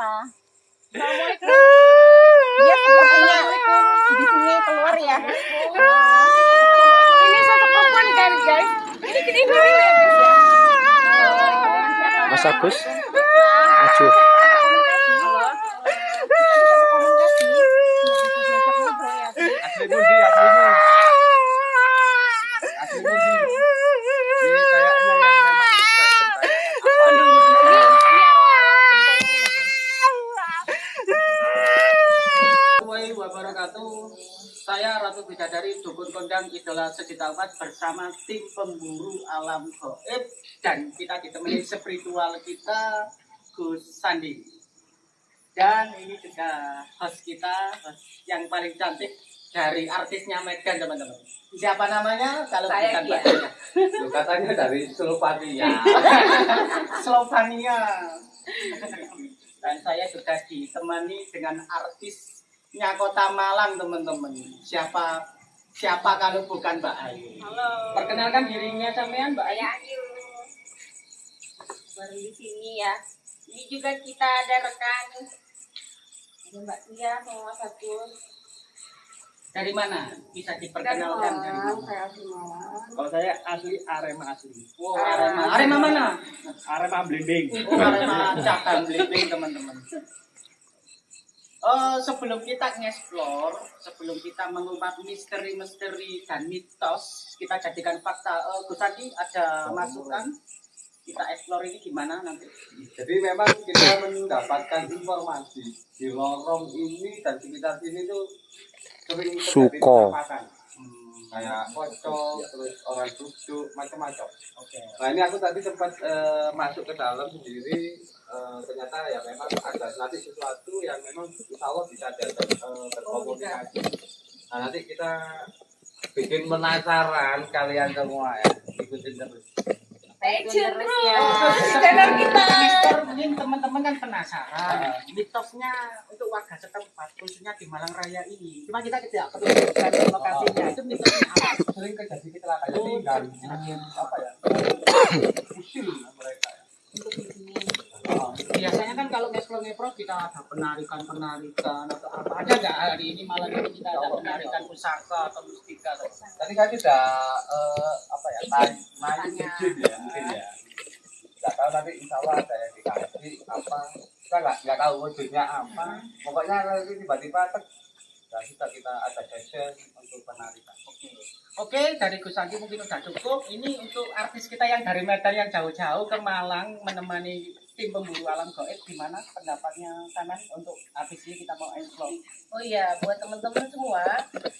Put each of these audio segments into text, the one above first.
Assalamualaikum. Dia sepertinya di sini keluar ya. Ini sosok perempuan kan guys? Ini ya. Mas Agus maju Asli pundi, asli mu. Asli pundi. Ini kayaknya yang memang suka Assalamualaikum wabarakatuh. Saya Ratu Bidadari Dukun Kondang Umat bersama tim pemburu alam goib dan kita ditemani spiritual kita Gus Sandi. Dan ini juga host kita host yang paling cantik dari artisnya Medan teman-teman. Siapa namanya? Kalau Saya bukan. Mbak. Loh, katanya dari Slovenia. Slovenia. Dan saya sudah ditemani dengan artisnya Kota Malang, teman-teman. Siapa siapa kalau bukan Mbak Ayu? Halo. Perkenalkan dirinya sampean, Mbak Ayu. Ayu. Baru di sini ya. Ini juga kita ada rekan. Ada Mbak Tia sama Mas Agus. Dari mana? Bisa diperkenalkan dari mana? Saya asli Malang. Kalau saya asli Arema asli. Oh, Arema. Arema mana? Arema blending. Oh, Arema cabang Blimbing, teman-teman. Oh, sebelum kita nge-explore, sebelum kita mengungkap misteri-misteri dan mitos, kita jadikan fakta. Eh, Gus Adi ada masukan? Kita explore ini gimana nanti? Jadi memang kita mendapatkan informasi di lorong ini dan sekitar sini tuh sering Suko. Hmm, kayak pocong, terus orang duduk, macam-macam. Oke. Nah ini aku tadi sempat eh, masuk ke dalam sendiri, eh, ternyata ya memang ada nanti sesuatu yang memang insya Allah bisa diajak eh, berkomunikasi. Nah nanti kita bikin penasaran kalian semua ya, ikutin terus. Terus ya. Channel kita. Mister mungkin teman-teman kan penasaran mitosnya untuk warga setempat khususnya di Malang Raya ini. Cuma kita tidak perlu lokasinya. Itu mitosnya apa? Sering terjadi kecelakaan tinggal, apa ya? Usil mereka ya. Oh, Biasanya kan kalau ngeplong ngeplong kita ada penarikan-penarikan atau apa ada nggak hari ini malam ini kita ada penarikan pusaka atau mustika atau? Tadi kan sudah eh, apa ya? Naik Katanya. izin ya mungkin ya. Nggak tahu nanti insya Allah ada yang dikasih apa kita nggak nggak tahu wujudnya apa. Pokoknya nanti tiba-tiba nah kita kita ada session untuk penarikan. Oke. Oke, dari Gus Andi mungkin udah cukup. Ini untuk artis kita yang dari Medan yang jauh-jauh ke Malang menemani tim pemburu alam goib. Gimana pendapatnya kanan untuk artis ini kita mau explore? Oh iya, buat teman-teman semua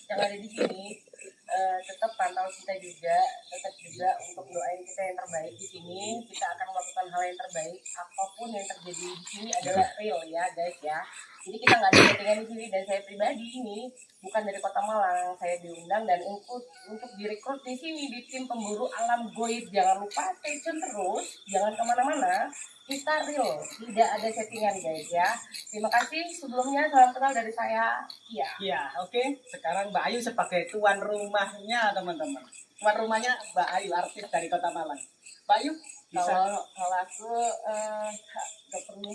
yang ada di sini, eh, tetap pantau kita juga, tetap juga untuk doain kita yang terbaik di sini. Kita akan melakukan hal yang terbaik. Apa pun yang terjadi di sini adalah real ya, guys ya. Jadi kita nggak ada settingan di sini dan saya pribadi ini bukan dari Kota Malang. Saya diundang dan untuk untuk direkrut di sini di tim pemburu alam goib. Jangan lupa stay tune terus, jangan ke mana-mana. Kita real, tidak ada settingan guys ya. Terima kasih sebelumnya salam kenal dari saya. Iya. Iya, oke. Sekarang Mbak Ayu sebagai tuan rumahnya, teman-teman. Tuan rumahnya Mbak Ayu, artis dari Kota Malang. Mbak Ayu, bisa Kalau kalau aku eh, nggak perlu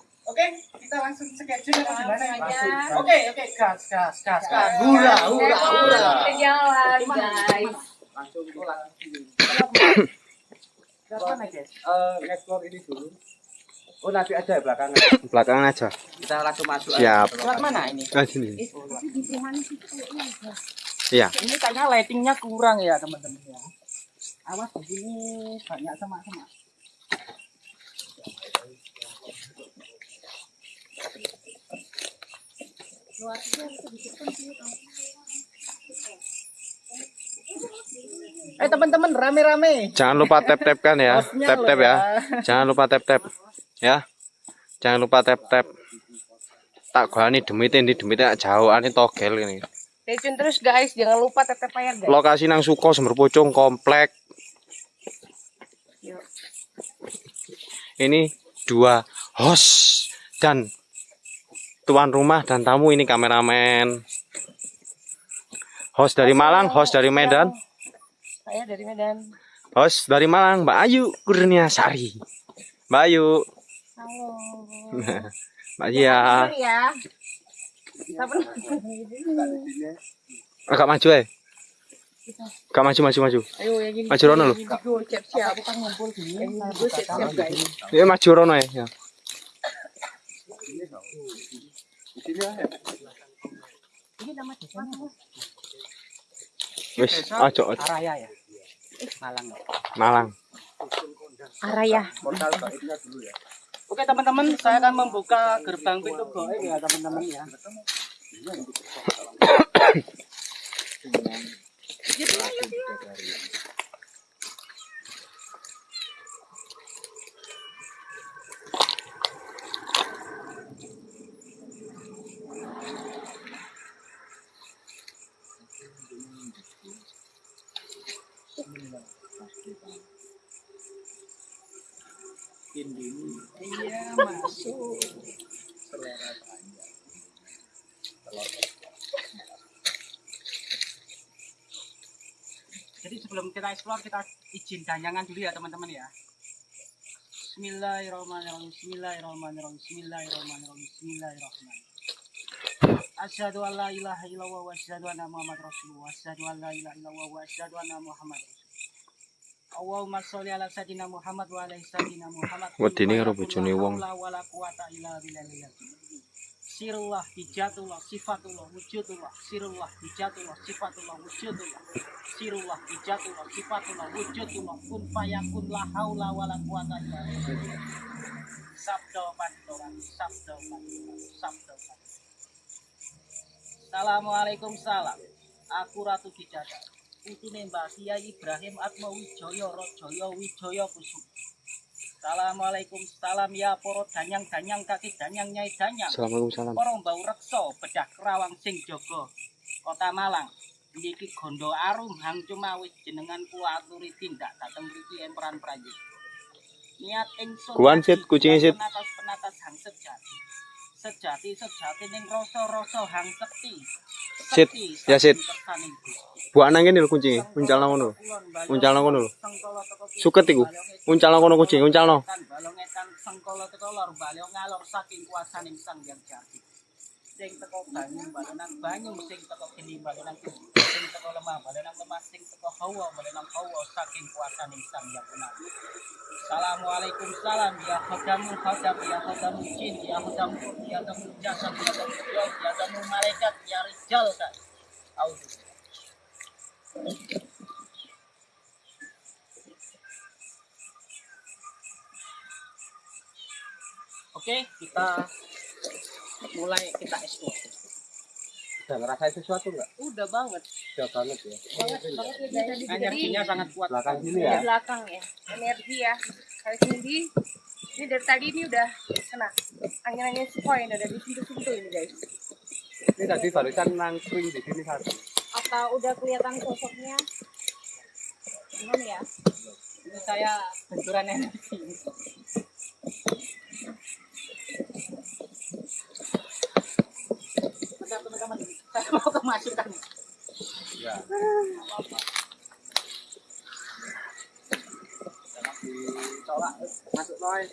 Oke, kita langsung schedule atau gimana? Langsung. Oke, oke, gas, gas, gas, gas. Hura, hura, hura. Kita jalan guys. Langsung pulang. Kapan aja? Eh, explore ini dulu. Oh nanti aja ya belakangan. belakangan aja Kita langsung masuk. Siap. Lewat mana ini? ah sini iya Ini kayaknya lightingnya kurang ya, teman-teman ya. Awas di sini banyak semak-semak. Eh teman-teman rame-rame. jangan lupa tap tap kan ya Hostnya tap loh tap ya jangan lupa tap tap ya jangan lupa tap tap tak gua nih demitin di demitin jauh ani togel ini Stay terus guys, jangan lupa tetep layar guys. Lokasi nang Suko Sumber Pucung komplek. Yuk. Ini dua host dan tuan rumah dan tamu ini kameramen. Host dari Malang, host dari Medan, Saya dari Medan. host dari Malang Mbak Ayu Kurniasari. Mbak Ayu, Halo. Mbak Zia. ya. Agak maju eh. Agak maju maju maju. Ayo yang ini. Maju rono lho. Siap-siap. Bukan ngumpul gini. Indigo siap-siap guys. Ya maju rono ya. ya. Ini nama desanya. Wis, aja aja. Araya ya. Malang. Malang. Araya. Oke teman-teman, saya akan membuka gerbang pintu goib ya teman-teman ya. Iya masuk. Jadi sebelum kita explore kita izin danyangan dulu ya teman-teman ya. Bismillahirrahmanirrahim. Bismillahirrahmanirrahim. Bismillahirrahmanirrahim. Bismillahirrahmanirrahim. Asyhadu an la ilaha illallah wa asyhadu anna Muhammad Rasulullah. Asyhadu an la ilaha illallah wa asyhadu anna Muhammad Rasulullah. Allahumma sholli ala sayyidina Muhammad wa ala sayyidina Muhammad. Wedine karo bojone wong. Wala quwata illa billah. Sirullah, hijatullah, sifatullah, wujudullah, sirullah, hijatullah, sifatullah, wujudullah, sirullah, hijatullah, sifatullah, wujudullah, kun fayakun la haula wala quwata illa billah. Sabda pantoran, sabda pantoran, sabda pantoran. Assalamualaikum salam. Aku Ratu Bidadari. Putune Mbah Kiai Ibrahim Atma Wijaya Rajaya Wijaya Kusuma. Assalamualaikum salam ya poro danyang-danyang kaki danyang nyai danyang. Assalamualaikum salam. Para mbau reksa bedah kerawang sing jaga Kota Malang. Niki gondo arum hang cuma wis jenengan kula aturi tindak dateng mriki emperan Prancis. Niat ingsun Kuan, Sit, kucingnya, Sit. penatas-penatas hang sejati. Sejati sejati ning rasa-rasa hang sekti. Sit, ya, Sit. Gusti. Buat nang kene lho kuncing. Uncalno ngono lho. Uncalno ngono. Suket iku. Uncalno kucing, sang yang benar Assalamualaikum salam ya khadam ya jin ya ya jasad ya ya malaikat ya rijal kan Auzu Oke, kita mulai kita explore. Udah ngerasain sesuatu nggak? Udah banget. Udah banget ya. Banget banget ya guys. Energinya sangat kuat. Belakang sini Di ya. belakang ya. Energi ya. Kali sini ini dari tadi ini udah kena angin-angin sepoi udah di situ-situ ini guys. Ini tadi barusan nangkring di sini satu. Apa udah kelihatan sosoknya? Belum ya? Ini saya benturan energi. Bentar, teman-teman. Saya mau kemasukan. Ya. Masuk noy.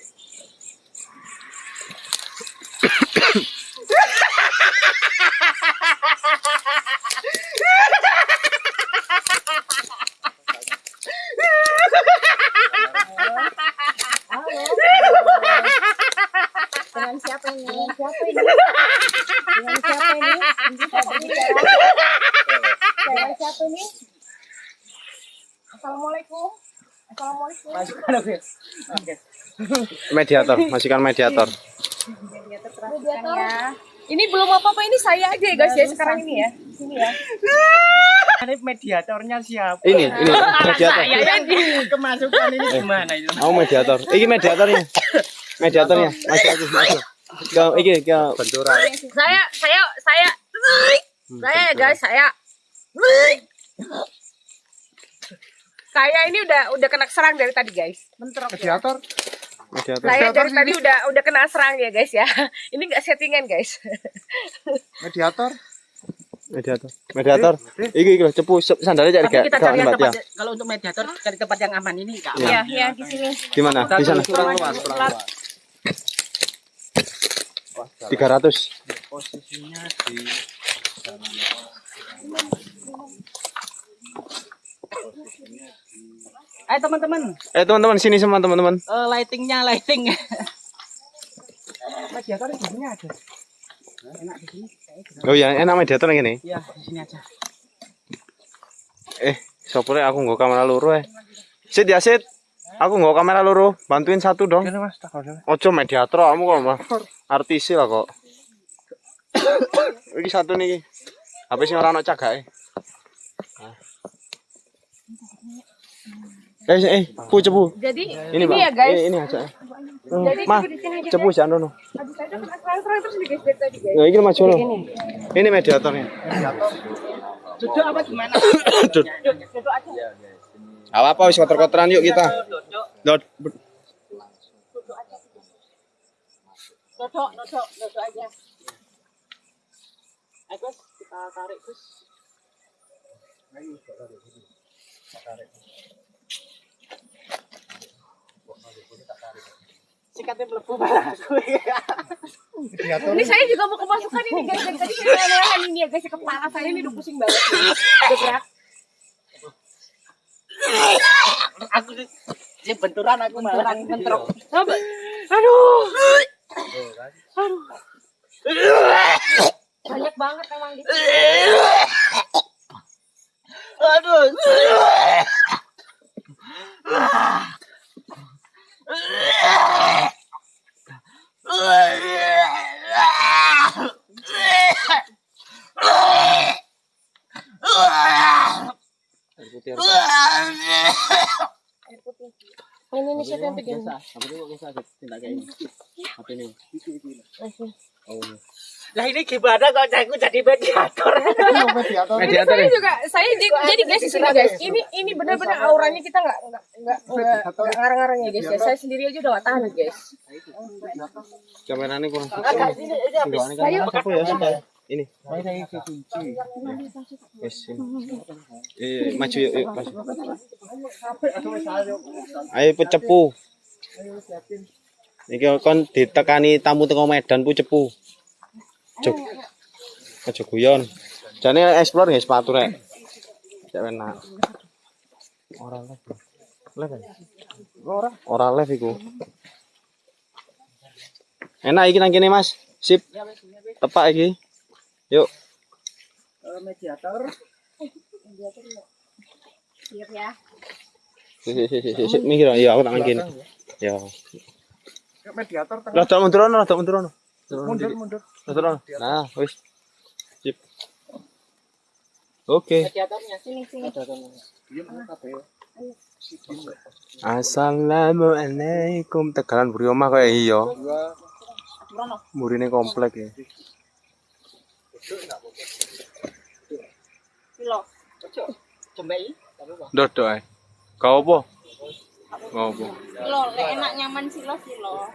Dengan siapa ini? Dengan siapa ini? Dengan siapa ini? Bisa berbicara? Dengan siapa ini? Assalamualaikum. Assalamualaikum. Masukan aku ya. Oke. Mediator, masihkan mediator. Mediator ya. Ini belum apa-apa ini saya aja ya guys ya sekarang ini ya. Sini ya. Ini mediatornya siapa? Ini, ini mediator. Saya yang di kemasukan ini gimana itu? Aku mediator. Iki mediatornya. Mediatornya. Masih aku, masih. Ke iki ke Benturan. Saya saya saya Hmm, Saya benturan. guys, saya. Saya ini udah udah kena serang dari tadi guys. Mentrok ya. Mediator. Mediator. Saya dari tadi udah udah kena serang ya guys ya. Ini nggak settingan guys. Mediator. Mediator. Mediator. Iki iki lho cepu sandalnya cari Tapi gak kita cari lembat ya. tempat kalau untuk mediator cari tempat yang aman ini Kak. Iya. Iya, iya di sini. Gimana? Di sana. kurang luas kurang luas 300. posisinya di Ayo teman-teman, Eh teman-teman sini semua teman-teman. eh, lightingnya lighting. mediator di sini ada. Enak di sini. Oh iya, enak mediator yang ini. Iya, di sini aja. Eh, sopure aku nggak kamera loro eh. Sit ya sit. Aku nggak kamera loro, bantuin satu dong. Ojo mediator kamu kok mah. Artis lah kok. Iki satu nih. Sih orang? Eh, eh, pu cepu. Jadi Ini, ini, ya guys. Ini, ini aja. Jadi Mah, di sini aja. cepu jangan dono. Terus tadi guys. Ya, ini maju lo. Ini mediatornya. Duduk apa gimana? Duduk. Duduk aja. Apa apa wis kotor-kotoran yuk kita. Duduk, Dot. Duduk, duduk, duduk aja. Ayo Gus, kita tarik Gus. Sikatnya melepuh aku. Ini saya juga mau kemasukan ini guys. Dari tadi saya nahan ini ya guys. Kepala saya ini udah pusing banget. Berat. Aku sih benturan aku malah. Benturan, bentrok. Aduh. Aduh. Banyak banget emang di sini. Aduh. Ini nih siapa yang pegang? Lah ini gimana kok aku jadi mediator? Mediator. Ini saya juga, saya jadi, jadi guys di sini guys. Ini ini benar-benar auranya kita nggak nggak nggak ngarang-ngarang ya guys. Ya. Saya sendiri aja udah nggak tahan guys. Kameranya kurang. Ini ini habis Saya apa ya sudah. Ini. Wes. ini. Eh, maju yuk, yuk. maju. Ayo pecepu. Iki kon ditekani tamu teko Medan pu cepu. Cuk. Aja guyon. Jane explore nggih sepatu rek. Cek enak. Ora live. Live. ya? Ora. Ora live iku. Enak iki nang kene, Mas. Sip. Tepak iki. Yuk. Eh, mediator. Siap ya. Si si si si si mikir ya aku tak ngene. Ya. Mediator tengah. Lah tak mundurono, tak mundurono. Mundur, mundur. Mundurono. Nah, wis. Sip. Oke. Sini. Assalamualaikum. Tegalan buri omah kaya iya. Murine komplek ya. Dodok ae. Kau apa? Kau apa? Lek enak nyaman silo silo.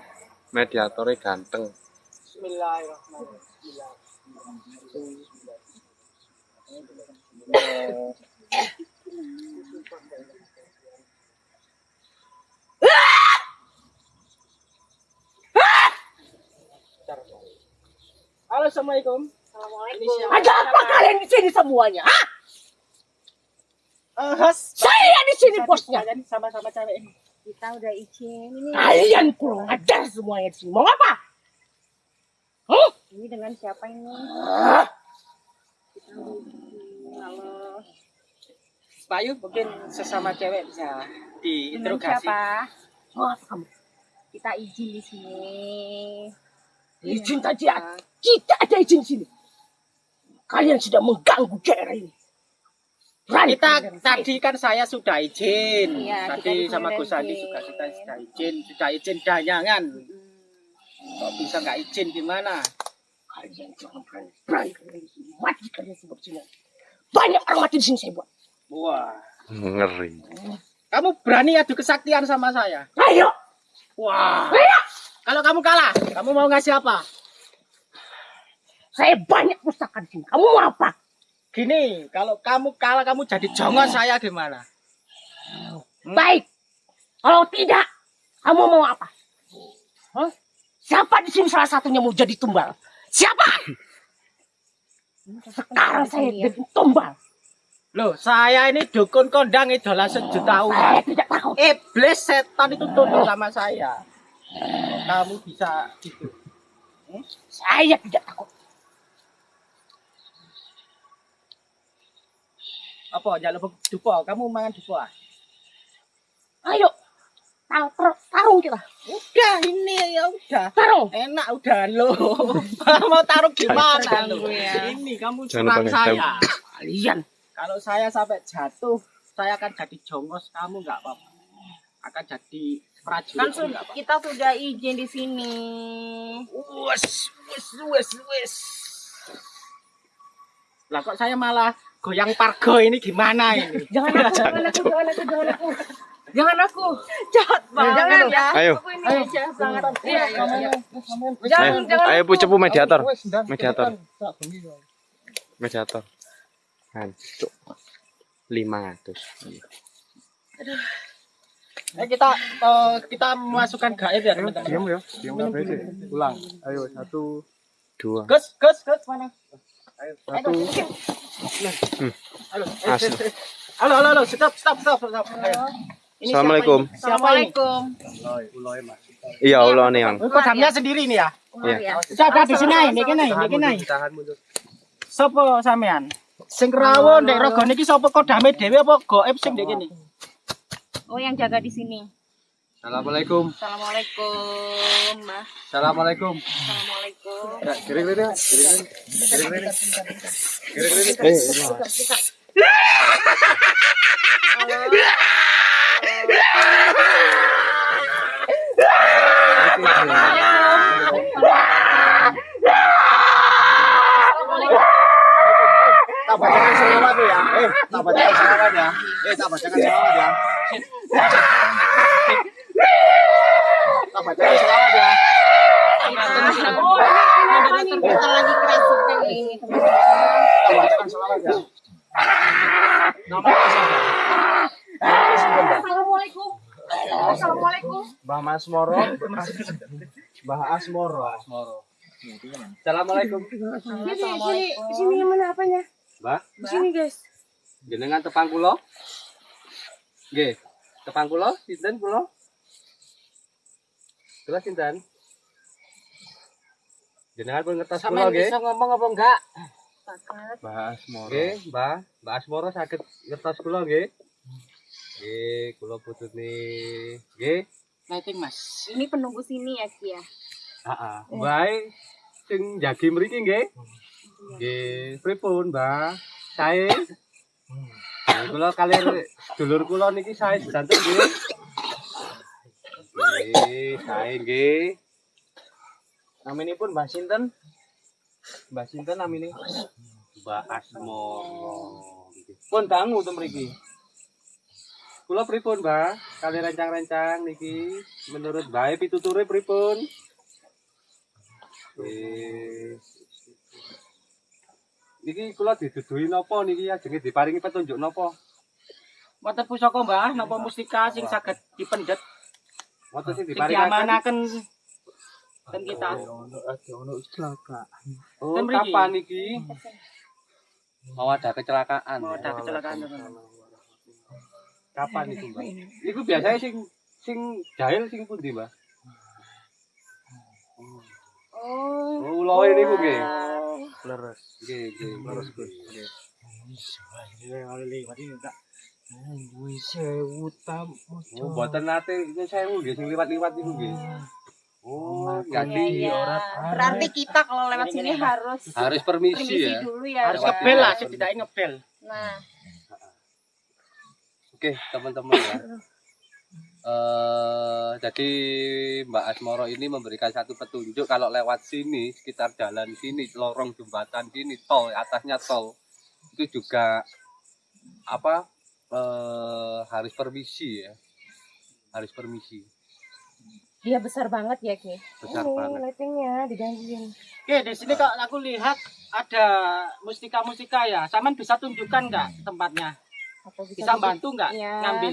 Mediatornya ganteng. Bismillahirrahmanirrahim. Halo, assalamualaikum. Assalamualaikum. Ada apa kalian di sini semuanya? Hah? Eh, Has. Saya di sini bosnya. Kalian sama-sama cewek ini. Kita udah izin ini. Kalian kurang ajar semuanya di sini. Mau apa? Hah? Ini dengan siapa ini? Kita izin. Halo. Bayu mungkin sesama cewek bisa Dengan diinterogasi. siapa? Maaf kamu. Kita izin di sini. Izin tadi ada. Kita ada izin di sini. Kalian sudah mengganggu daerah ini. Berani Kita tadi kan saya sudah izin. Iya, tadi kita sama Gus Andi juga sudah sudah izin, sudah izin dayangan. Hmm. Kok bisa nggak izin gimana? Kalian jangan berani. Berani kalian mati kalian di sini. Banyak orang mati di sini saya buat. Wah, Ngeri. kamu berani adu kesaktian sama saya? Ayo, Wah. Kalau kamu kalah, kamu mau ngasih apa? saya banyak pustaka di sini. Kamu mau apa? Gini, kalau kamu kalah kamu jadi jongon saya gimana? Baik. Kalau tidak, kamu mau apa? Hah? Siapa di sini salah satunya mau jadi tumbal? Siapa? Sekarang saya jadi tumbal. Loh, saya ini dukun kondang idola sejuta umat. Saya tidak takut. Iblis setan itu tunduk sama saya. Kamu bisa gitu. Saya tidak takut. Apa jalur dupo? Kamu mangan dupo ah? Ayo, tar tar- tarung kita. Udah ini ya udah. Tarung. Enak udah lo. Mau taruh gimana lo? Ini kamu pakai saya. Kalian. Kalau saya sampai jatuh, saya akan jadi jongos. Kamu nggak apa-apa. Akan jadi prajurit. Kan apa-apa. kita sudah izin di sini. Wes, wes, wes, wes. Lah kok saya malah goyang pargo ini gimana ini? Jangan aku, jangan aku, jangan aku, jangan aku. Jangan aku. Jahat banget. Jangan ya. Ayo. Iya, iya, iya. Ayo, Jangan, jangan. ayo Bu Cepu mediator. Mediator. Mediator. Hancur. 500. Eh, kita eh, kita memasukkan gaib ya Ayo, teman-teman. diam ya. Diam sih. Ulang. Ayo, satu. Dua. Gus, Gus, Gus mana? Ayo, satu. Halo, eh. halo, halo, halo, stop, stop, stop, stop. Ayo. Ini siapa Assalamualaikum. Siapa? Assalamualaikum. Mas. Iya Allah nih yang. Oh, Kodamnya sendiri nih ya? Iya. ya. Coba di sini, ini kene, ini kene. Tahan mundur. Sopo sampean? Sing rawon ndek rogo niki sapa kodame dhewe apa goib sing ndek kene? Oh, yang jaga di sini. Assalamualaikum. Assalamualaikum, Mbak. Assalamualaikum. Assalamualaikum. Kiri-kiri, Mas. Kiri-kiri. Kiri-kiri. Tak bacakan selawat ya. Eh, tak bacakan selawat ya. Eh, tak bacakan selawat ya. Tak bacakan selawat ya. Kita lagi kerasukan ini, teman-teman. Tak bacakan selawat ya. Assalamualaikum. Assalamualaikum. Mbah Mas Moro. Mbah Asmoro. Assalamualaikum. Sini, sini, sini yang mana apanya? Mbak, Di sini, guys. jenengan tepang kula? Nggih. Tepang kula sinten kula? Kula sinten? Jenengan pun ngertos kula Sampean nggih? bisa ngomong apa enggak? Mbah Asmoro. Nggih, Mbah. Mbah Asmoro saged ngertos kula nggih? Nggih, kula putune. Nggih. Lighting, Mas. Ini penunggu sini ya, Ki ya. Heeh. Bae sing jagi mriki nggih. Nggih, pripun, Mbah? Sae. Nggih, Kula kalian dulur kula niki sae sedanten nggih. Nggih, sae nggih. Naminipun Mbah Sinten? Mbah Sinten namine? Mbak Asmo. Pun dangu to mriki. Kula pripun, Mbah? Kali rencang-rencang niki menurut bae pituture pripun? Nggih. Niki kula diduduhi napa niki ajenge diparingi petunjuk napa? Wonten pusaka, Mbah, napa mustika sing saged dipendet Wonten sing sing diparingaken. diamanaken ten kita. Oh, Ten mriki. kapan niki? Mau ada kecelakaan. Mau ya? ada kecelakaan. Kapan niku, Mbak? Niku biasanya sing sing jahil sing pundi, Mbak? Oh. Oh, niku nggih. Leres. Nggih, nggih. Leres, Gus. Nggih. Ini ini enggak. Wih, sewu tam. Oh, mboten nate ini sewu nggih sing liwat-liwat. Oh, Iya, jadi iya. Berarti kita kalau lewat sini harus harus permisi permisi ya. dulu ya. Harus ngebel lah, setidaknya ngebel. Nah, Oke, teman-teman ya. Eh, jadi Mbak Asmoro ini memberikan satu petunjuk kalau lewat sini, sekitar jalan sini, lorong jembatan sini, tol, atasnya tol, itu juga apa eh, harus permisi ya, harus permisi, Dia besar banget ya, Ki. besar Ini banget. lightingnya digangguin. Oke, di sini kalau aku lihat ada mustika-mustika ya. Saman bisa tunjukkan nggak tempatnya? Atau bisa, Bisa bantu nggak Iya. ngambil?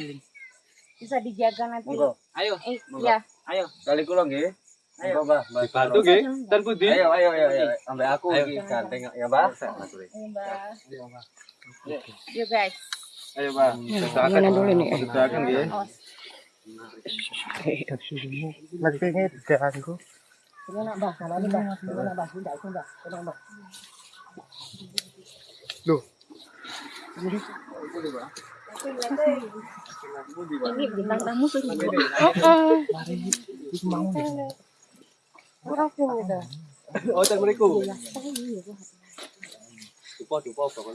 bisa dijaga nanti. Monggo. Ayo, Eh, Monggo. ya. ayo. Kali kula nggih. Ayo. Monggo, Mbah. Mbah. Dibantu nggih, dan Budi. Ayo ayo ayo ayo. Sampai aku Ayo. iki ganteng ya, Mbah. Ini, Mbak. Yuk, guys. Ayo, Mbah. Gimana dulu nih? Silakan nggih. Lagi kayaknya diganggu. Ini nak bah, sama ini bah, ini nak bah, tidak itu bah, ini bah. Ini bintang tamu pun gitu. Oh,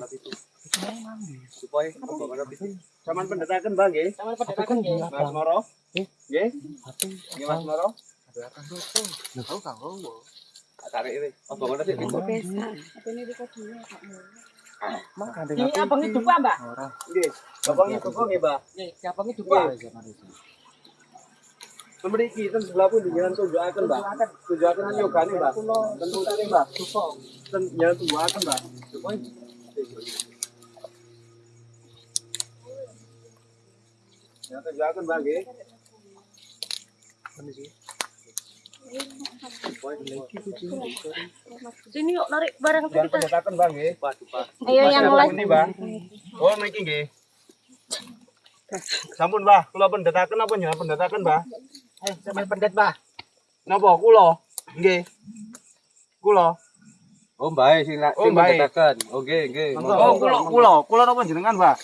api itu. Dupa, ya, pendekatan nggih. Mas Moro. Nggih Mas Moro. Tarik ini. Oh, api itu. Ini abang itu apa, Mbak? Nggih. Nggih? Memiliki ten sebelah pun tunjukaken, Mbak. Tunjukaken yogane, Mbak. Mbak. Ten tunjukaken, Mbak. Ya tunjukaken, Mbak nggih. Sini yuk narik barang Jangan nggih. Dupa, dupa. Ayo yang live. pundi, Mbak? Oh, niki nggih. Sampun, Mbah. Kula pendetaken apa jangan pendetaken, Mbah? Ayo, sama pendet, Mbak. Napa kula? Nggih. Kula. Oh, baik, sing nak Oh, sing mendetakan. Oke, oke. Oh, kula, kula, kula napa jenengan, Mbak?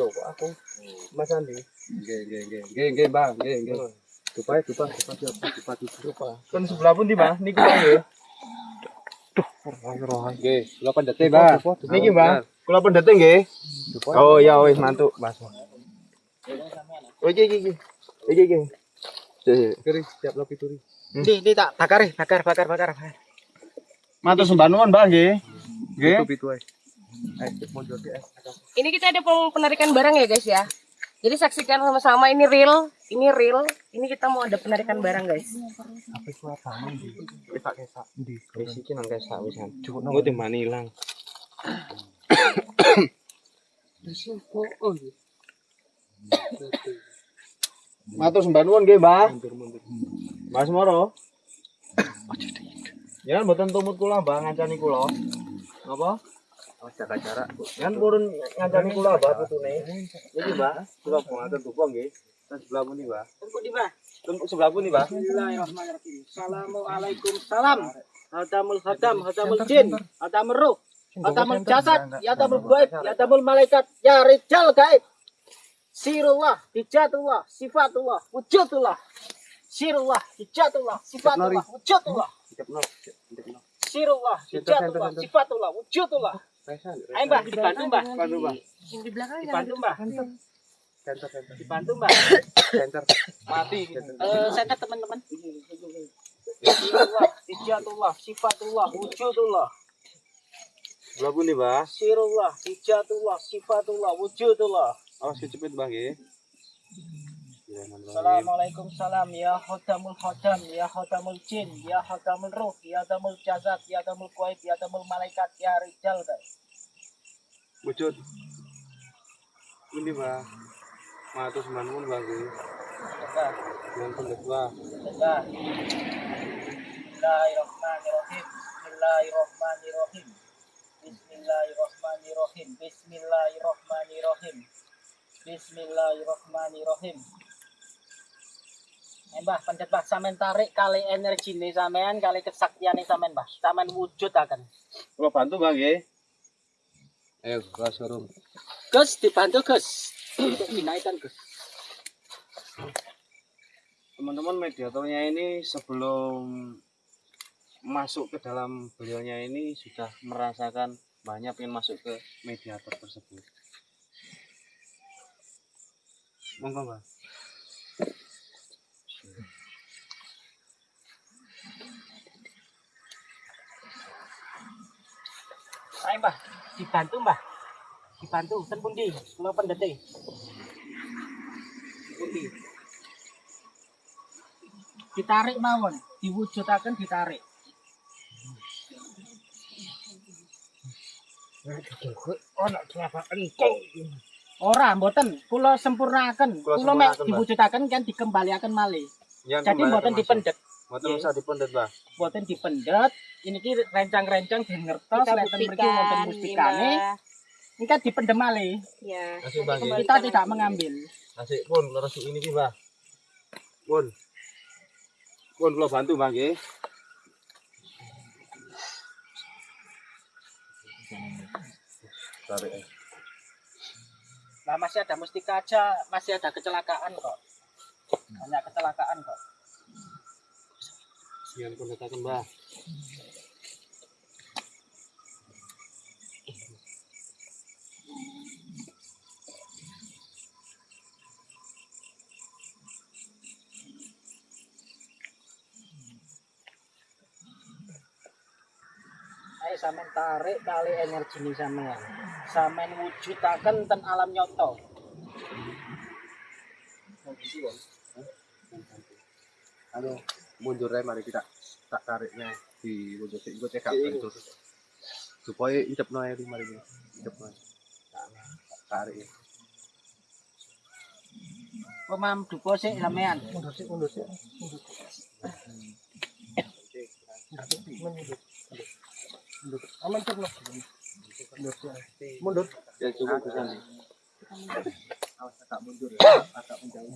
Loh, kok aku. Mas Andi. Oke, oke, oke. Oke, oke, Bang. Oke, oke. Dupa, dupa, dupa, dupa, dupa, dupa. Kan sebelah pundi, Mbah? Niki Mbah nggih. Oke, kula pendete, Bang. Niki, Mbah. Kula pendete nggih. Oh, ya wis mantuk, Mas. Oh, iki iki iki. Iki iki. Kiri, siap lo pituri. Di, di tak bakar, eh. bakar, bakar, bakar. bakar. Matur sembah nuwun, Mbah nggih. Nggih. Pitu ae. Ini kita ada penarikan barang ya guys ya. Jadi saksikan sama-sama ini real, ini real. Ini kita mau ada penarikan barang guys. Wis tak kesak. Ndi? Wis iki nang kesak wisan. Engko timbani ilang. Matur sembah nuwun nggih, Mbah. Mas Moro. Ya, mboten tumut kula, Mbah, ngancani kula. Napa? Oh, jaga jarak. Kan purun ngancani kula, Mbah, putune. Niki, Mbah. Kula ngatur dupa nggih. Ten sebelah pundi, Mbah? Tunggu di, Mbak. Ten sebelah pundi, Mbah? Bismillahirrahmanirrahim. Assalamualaikum salam. Hadamul hadam, hadamul jin, hadamul ruh, hadamul jasad, ya hadamul gaib, ya hadamul malaikat, ya rijal gaib. Sirullah, hijatullah, sifatullah, wujudullah. Sirullah, hijatullah, sifatullah, wujudullah. Sirullah, hijatullah, sifatullah, wujudullah. Ayo Mbak, dibantu Mbak. Bantu, Mbah. Di belakang Dibantu Mbak. Center, center, Dibantu Mbak. center. Mati. Eh, saya teman-teman. Sirullah, hijatullah, sifatullah, wujudullah. Sebelah pundi, Mbah? Sirullah, hijatullah, sifatullah, wujudullah. Awas kecepet, Mbah nggih. Assalamualaikum salam ya khatamul khatam ya khatamul jin ya khatamul ruh ya khatamul jasad ya khatamul kuait ya khatamul malaikat ya rijal guys. Wujud. Pundi, Mbah? Sudah, Yang pendet, Mbah. sudah. Bismillahirrahmanirrahim. Bismillahirrahmanirrahim. Bismillahirrahmanirrahim. Bismillahirrahmanirrahim. Bismillahirrahmanirrahim. Eh, Mbah, pendet Mbah, sampean tarik kali energi nih sampean, kali kesaktian nih sampean, Mbah. Sampean wujud akan. Kula bantu, Mbah nggih. Ayo, suruh. Gus, dibantu Gus ke teman-teman mediatornya ini sebelum masuk ke dalam beliaunya ini sudah merasakan banyak yang masuk ke mediator tersebut. Monggo mbak. Ayo mbak, dibantu mbak dibantu ten pundi kula pendete pundi ditarik mawon diwujudaken ditarik Ora, mboten. Kula sempurnakan. Kula mek sempurnaken, diwujudaken kan dikembaliaken malih. Jadi mboten dipendet. Mboten usah dipendet, Mbah. Mboten dipendet. Ini ki rencang-rencang ben ngertos Kita lek ten mriki buktikan. wonten mustikane. Ini kan dipendem malih. Ya. Nggih. kembalikan Kita tidak lagi. mengambil. Asik pun leres ini ki, Mbah. Pun. Pun kula bantu, Mbah nggih. Tarik. eh. Lah masih ada mustika aja, masih ada kecelakaan kok. Banyak kecelakaan kok. Sian pun katakan, Mbah. Ayo sampean tarik kali energi ini sampean. Sampean wujudaken ten alam nyoto. Anu, mundur aja mari kita tak tariknya di sih. Gue cekap Iya. itu. Supaya hidup noy di mari ini. Hidup noy. Tarik ya. Pemam dupo sik sampean. Mundur sih, mundur sih. Mundur. Ya cukup bisa. Awas agak mundur. Agak menjauh.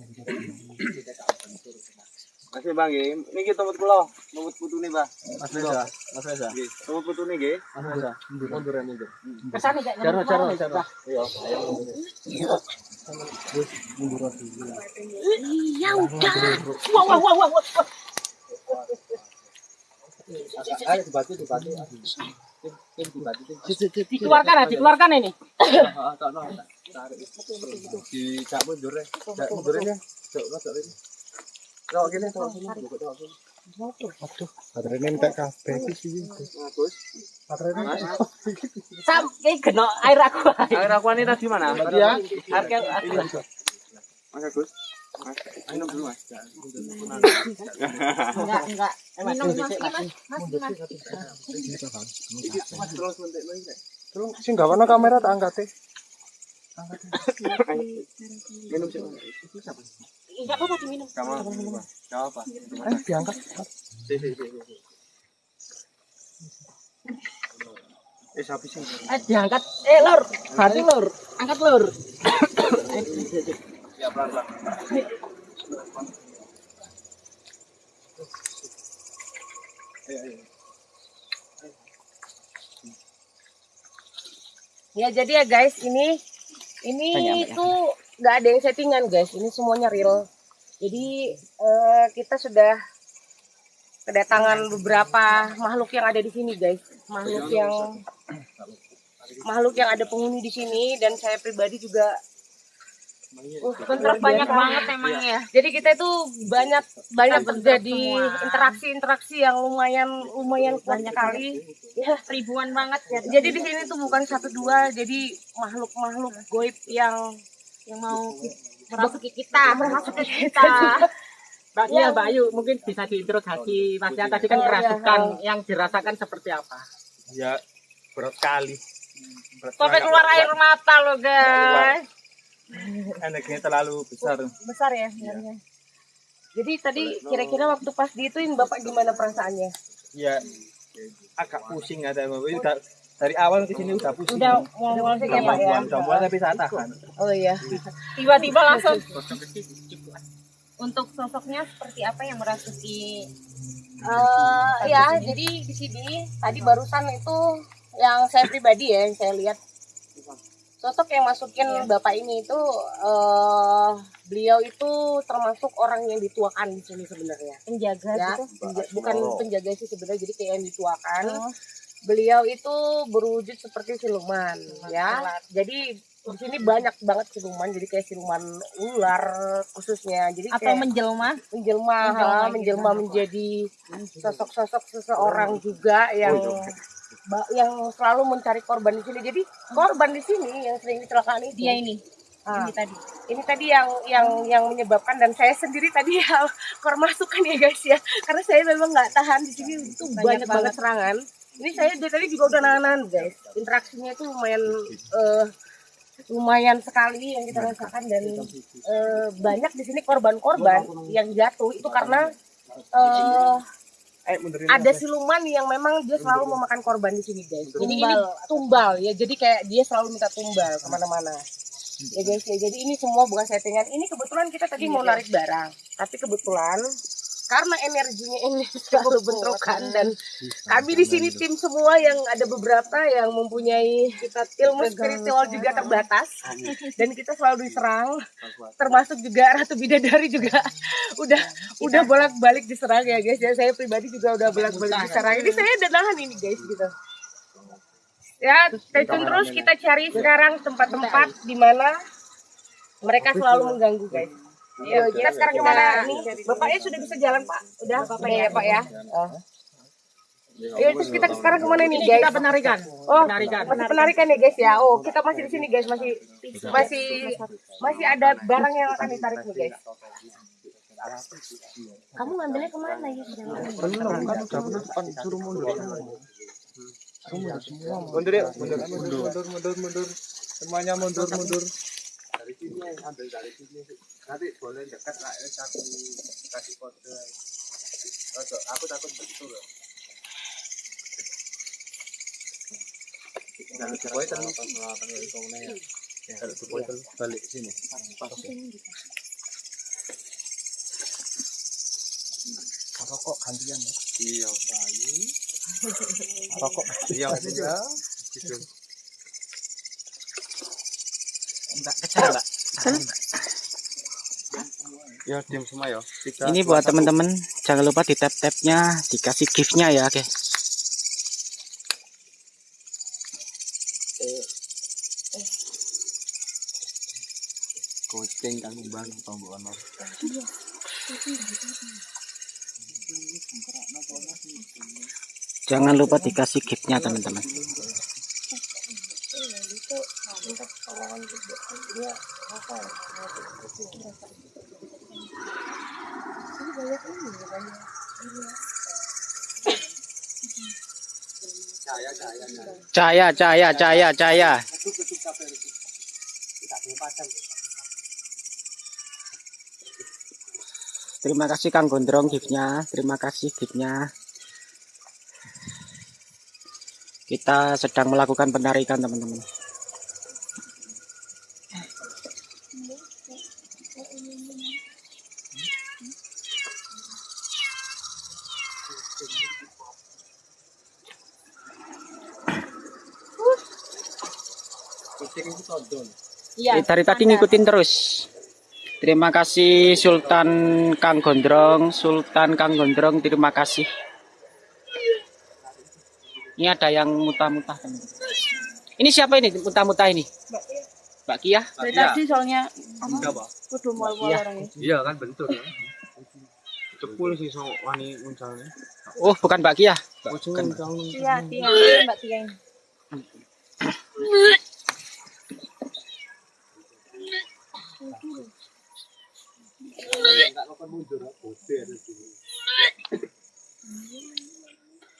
Masih Bang nggih. Niki tempat kula, tempat putune, Mbah. Mas Reza, Mas Reza. Nggih, tempat putune nggih. Mas Reza. Mundur ya mundur. Kesane gak jaro, nyampe jaro. Iya, ayo mundur. Iya udah. Wah wah wah wah. wah. Ayo dibantu, dibantu. Tim dibantu, tim. Dikeluarkan ah, dikeluarkan ini. Ah, mundur ya. Mundur ini. Ini. Gini, gini. Buka gini. Baterainya sih. Bagus. Baterainya kena air aku. Air akuane tadi mana? Tadi ya. Air ke air. Mas Agus. Minum dulu, Mas. Enggak, enggak. Minum mas, mas, kamera tak angkat eh. Minum sih. Enggak apa-apa diminum. Eh, diangkat. Eh. Eh diangkat. Eh lur, hati lur. Angkat lur. Ya, pelan-pelan. Ya jadi ya guys, ini ini tuh nggak ada yang settingan guys, ini semuanya real. Jadi eh, kita sudah kedatangan beberapa makhluk yang ada di sini guys, makhluk yang makhluk yang ada penghuni di sini dan saya pribadi juga uh, banyak banget emang ya. jadi kita itu banyak banyak terjadi interaksi-interaksi yang lumayan lumayan kuat sekali. Ya, Ribuan banget ya. jadi di sini tuh bukan satu dua, jadi makhluk-makhluk goib yang Yang mau merasuki kita, merasuki kita. Mbak Iya, Mbak Ayu, mungkin bisa diinterogasi Mas yang tadi kan Oh, iya. kerasukan yang dirasakan seperti apa? Ya berat kali. Berat Sampai keluar air mata loh guys. Energinya terlalu besar. besar ya sebenarnya. Jadi tadi kira-kira waktu pas diituin Bapak gimana perasaannya? Ya agak pusing ada udah dari awal ke sini udah pusing. Udah mual-mual sih ya Pak ya? udah mulai tapi saya tahan. Oh iya. Tiba-tiba langsung. Untuk sosoknya seperti apa yang merasuki Eh ya, jadi di sini tadi barusan itu yang saya pribadi ya, yang saya lihat sosok yang masukin bapak ini itu eh beliau itu termasuk orang yang dituakan di sini sebenarnya. penjaga Ya, gitu? penja- bukan penjaga sih sebenarnya, jadi kayak yang dituakan. Oh. Beliau itu berwujud seperti siluman, ya. Jadi di sini banyak banget siluman, jadi kayak siluman ular khususnya. Jadi Atau kayak menjelma? menjelma, Menjelma ha, gitu. menjelma menjadi sosok-sosok seseorang juga yang ba- yang selalu mencari korban di sini. Jadi korban di sini yang sering kecelakaan itu. Dia ini. Ah, Ini tadi. ini tadi yang yang yang menyebabkan dan saya sendiri tadi ya kor masukan ya guys ya karena saya memang nggak tahan di sini itu banyak, Banyak banget serangan ini saya dari tadi juga udah nahan guys interaksinya itu lumayan eh, lumayan sekali yang kita rasakan dan eh, banyak di sini korban-korban yang jatuh itu karena eh, ada siluman yang memang dia selalu memakan korban di sini guys. Jadi ini tumbal ya. Jadi kayak dia selalu minta tumbal ke mana-mana. Ya guys ya. Jadi ini semua bukan settingan. Ini kebetulan kita tadi mau narik barang, tapi kebetulan karena energinya ini selalu bentrokan dan kami di sini tim semua yang ada beberapa yang mempunyai ilmu spiritual juga terbatas. Dan kita selalu diserang termasuk juga Ratu Bidadari juga. Udah udah bolak-balik diserang ya guys. Ya saya pribadi juga udah bolak-balik diserang. Ini saya udah nahan ini guys gitu. Ya stay tune terus. kita cari sekarang tempat-tempat di mana mereka selalu mengganggu guys Yuk, kita sekarang ke mana nih bapaknya sudah bisa jalan pak udah bapak ya pak ya Oh. Ayo terus kita sekarang ke mana nih guys? Kita penarikan. Oh, Penarikan. masih penarikan ya guys ya. Oh, kita masih di sini guys, masih masih masih ada barang yang akan ditarik nih guys. Kamu ngambilnya ke mana ya? Mundur yuk, mundur, mundur, mundur, mundur, mundur. Semuanya mundur, mundur. dari sini ambil dari sini nanti boleh dekat lah ya aku kasih kode Ojo, aku takut betul loh Jangan dipoy terus. Kalau dipoy terus balik sini. Pas. Rokok gantian ya. Iya. Rokok. Iya, iya. Gitu. Enggak kecil, Mbak. Ya, diam semua ya. Tiga, Ini buat teman-teman, jangan lupa di tap-tapnya dikasih gift-nya ya, oke. Kucing kan bang tombol ono. Jangan lupa dikasih gift-nya teman-teman. Cahaya, cahaya, cahaya, cahaya. Terima kasih Kang Gondrong giftnya, terima kasih giftnya. Kita sedang melakukan penarikan teman-teman. Dari tadi ngikutin terus. Terima kasih Sultan Kang Gondrong, Sultan Kang Gondrong, terima kasih. Ini ada yang muta-muta. Ini siapa ini muta-muta ini? Mbak Kia. Dari tadi soalnya Enggak, Pak. kudu mal-mal orangnya. Iya kan bentuk ya. Cepul sih so wani uncalnya. Oh, bukan Mbak Kia. Ujung uncang. Iya, Tia, Mbak Tia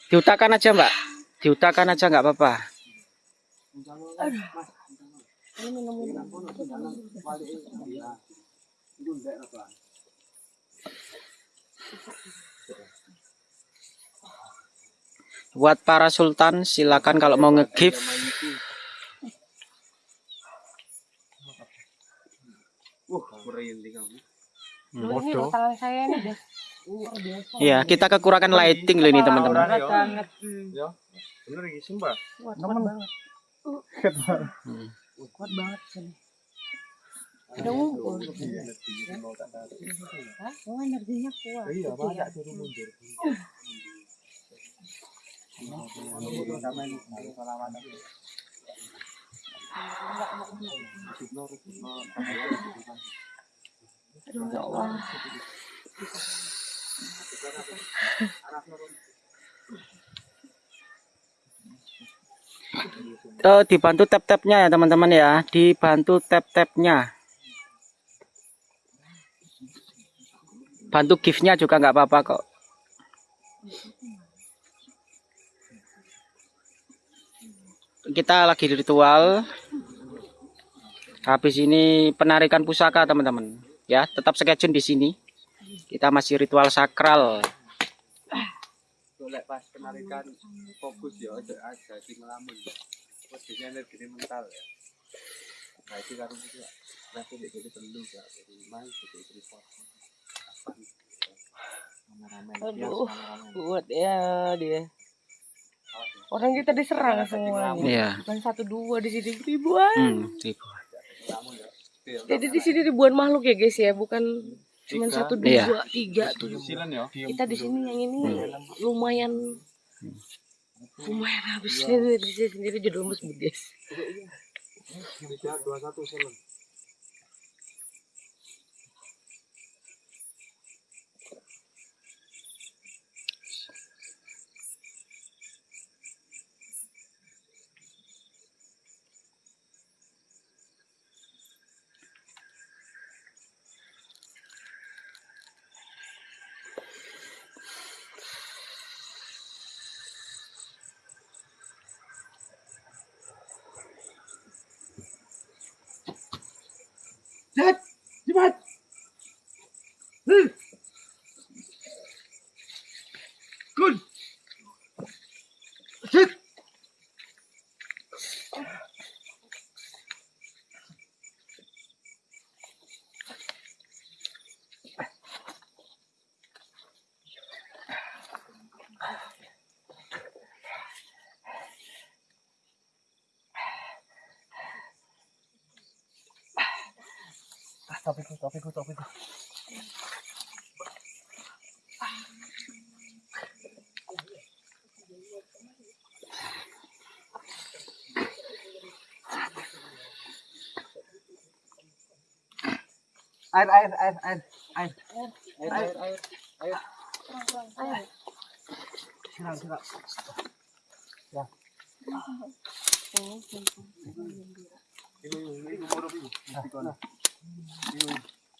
Diutakan aja Mbak. Diutakan aja nggak apa-apa. Buat para sultan silakan kalau mau nge-gift Uh. Ini loh tangan saya ini guys. Ya, kita kekurangan lighting loh ini teman-teman. banget. Ya. Bener iki sumpah. Kuat banget. Hmm. Kuat banget sini. Ngumpul. Hah? Oh, energinya kuat. Iya, banyak suruh mundur. Ya Allah. eh, dibantu tap-tapnya ya teman-teman ya. Dibantu tap-tapnya. Bantu giftnya juga nggak apa-apa kok. Kita lagi ritual. Habis ini penarikan pusaka teman-teman ya tetap sketchun di sini kita masih ritual sakral pas penarikan fokus ya aja aja sing ngelamun. Posisinya energi mental ya. Nah itu karena itu berarti dia jadi perlu ya. Jadi main jadi report. Aduh, kuat ya dia. Orang kita diserang semua. Iya. Bukan satu dua di sini ribuan. hmm, ribu. Jadi di sini ribuan makhluk ya guys ya, bukan cuma satu Iya. dua tiga tuh. Ya. Kita di sini yang ini lumayan lumayan habisnya di sini sendiri jadi lemes guys. Tiga dua satu silan. Air air air air air. Air air air. Air. Siram siram.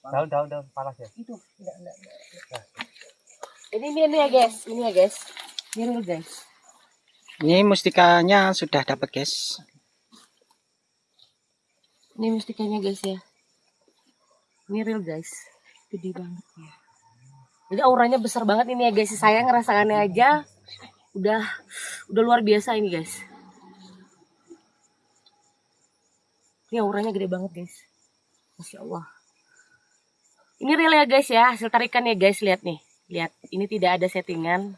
Daun daun daun panas ya. Ini ini, ini ya guys, ini ya guys. Ini real guys. ini mustikanya sudah dapat guys Ini mustikanya guys ya. Ini real guys. Gede banget ya. Jadi auranya besar banget ini ya guys. Saya ngerasakannya aja udah udah luar biasa ini guys. Ini auranya gede banget guys. Masya Allah. Ini real ya guys ya. Hasil tarikan ya guys. Lihat nih. Lihat. Ini tidak ada settingan.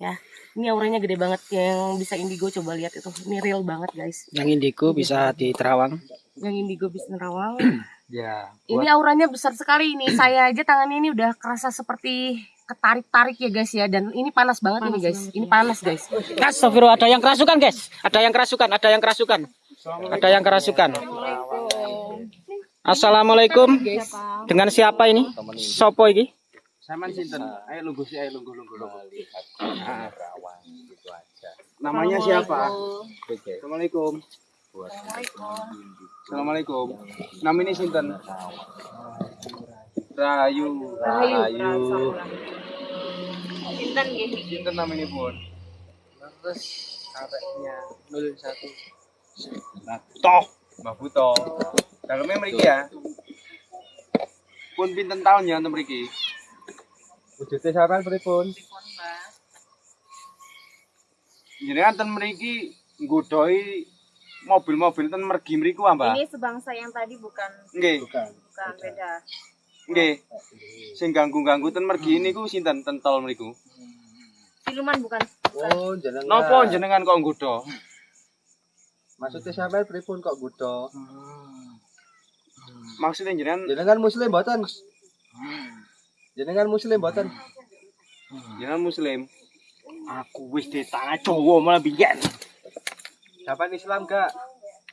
Ya. Ini auranya gede banget. Yang bisa indigo coba lihat itu. Ini real banget guys. yang indigo bisa di Terawang Yang indigo bisa nerawang. Ya. Ini auranya besar sekali ini. Saya aja tangannya ini udah kerasa seperti ketarik-tarik ya guys ya. Dan ini panas banget ini guys. Ini panas guys. Astagfirullah, ada yang kerasukan guys ada yang kerasukan ada yang kerasukan ada yang kerasukan Assalamualaikum dengan siapa ini Sopo ini Saman sinten? Ayo lungguh sih, ayo lungguh lungguh lungguh. Ah. Namanya siapa? Assalamualaikum. Assalamualaikum. Namanya sinten? Rayu. Rayu. Sinten namanya pun? Terus areknya 01. Toh, Mbah Buto. Dalamnya mriki ya. Pun pinten tahun ya untuk mriki? Wujudnya sampean pripun? Jenengan ten mriki nggodhoi mobil-mobil ten mergi mriku ah, Mbak? Ini sebangsa yang tadi bukan Nggih. bukan beda. Nggih. Sing ganggu-ganggu ten mergi niku sinten ten tol mriku? Siluman bukan. Oh, jenengan. Napa jenengan kok nggodha? Maksudnya sampean pripun kok gudo? Maksudnya jenengan Jenengan muslim mboten? Jenengan muslim mboten? jenengan muslim. Aku wis di tanah Jawa malah biyen. Sampean Islam gak?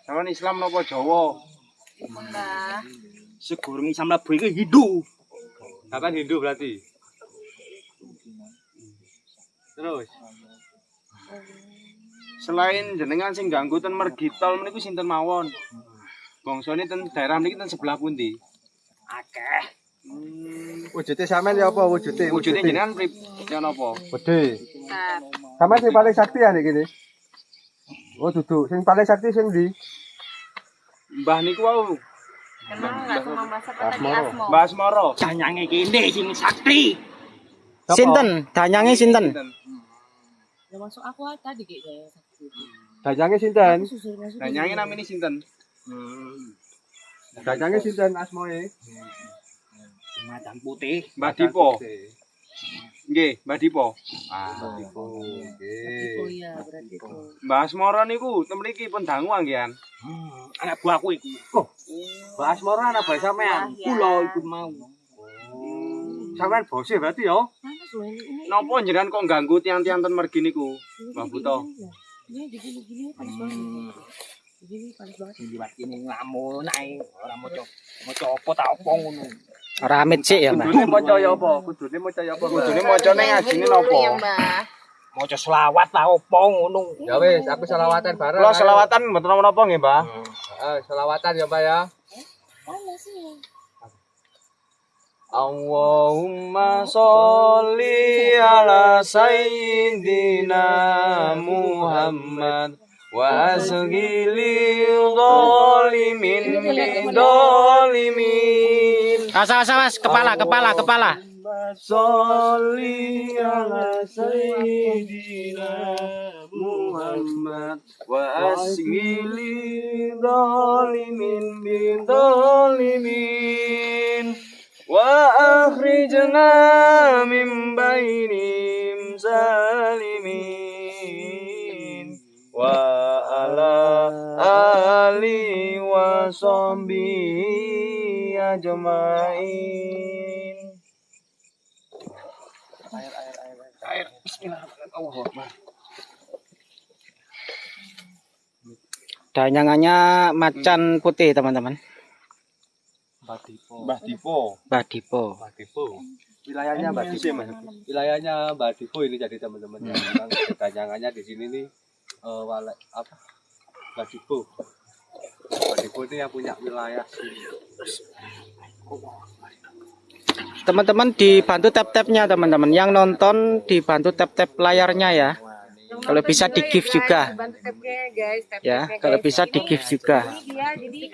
Sampeyan Islam napa Jawa? Mbak. Segurung Islam labu iki Hindu. Sampean Hindu berarti? Terus? selain jenengan sing ganggu ten mergi tol meniku sinten mawon? Bangsane ten daerah niki ten sebelah pundi? Akeh. Wujudnya sampean ya apa wujudnya? Wujudnya jenengan prip ya napa? Gede. Sampean sing paling sakti ya kene. Oh duduk, sing paling sakti sing ndi? Mbah niku wau, Kenal nggak sama Mbak siapa tadi Asmo? Mbah Asmoro. Janyange kene sing sakti. Sinten? Danyange sinten? Ya masuk aku aja tadi kayaknya. Dajange sinten? Danyange namine sinten? Dajange sinten asmoe? Macan putih. Mbah Dipo. Nggih, Mbah Dipo. Ah, Oh iya berarti itu. Mbah Asmoro niku ten mriki pun dangu anggian. Anak buahku iku. Mbak Asmoro anak bae sampean. Kula iku mau. Sampean bose berarti ya? Napa jenengan kok ganggu tiang-tiang ten mergi niku? Mbah Buto. Ini digini-gini panas banget. Liwat ae ora ta apa ngono. Ramit sih ya, Mbak. Kudune maca ya apa? Kudune maca ya apa? Kudune macane ngajine napa? Maca selawat ta apa ngono. Ya wis, aku selawatan bareng. Kula selawatan mboten napa-napa nggih, Mbah. Eh, selawatan ya, Pak ya. Allahumma sholli ala sayyidina Muhammad wa azghili dhalimin bidhalimin Awas, awas, kepala, kepala, kepala. sholli ala sayyidina Muhammad wa azghili dhalimin bidhalimin wa akhrijna min bainim zalimin wa ala ali wa sahbihi ajmain Danyangannya macan putih, teman-teman. Mbah Dipo. Mbah Dipo. Mbah Dipo. Wilayahnya Mbah Dipo. Wilayahnya Mbah Dipo ini jadi teman-teman ya. Memang kedanyangannya di sini nih eh wala- apa? Mbah Dipo. Mbah Dipo ini yang punya wilayah sini. Teman-teman dibantu tap-tapnya, teman-teman. Yang nonton dibantu tap-tap layarnya ya. Kalau bisa di gift juga. Ya, guys. Ya, guys. kalau bisa di gift juga. Ini dia jadi ini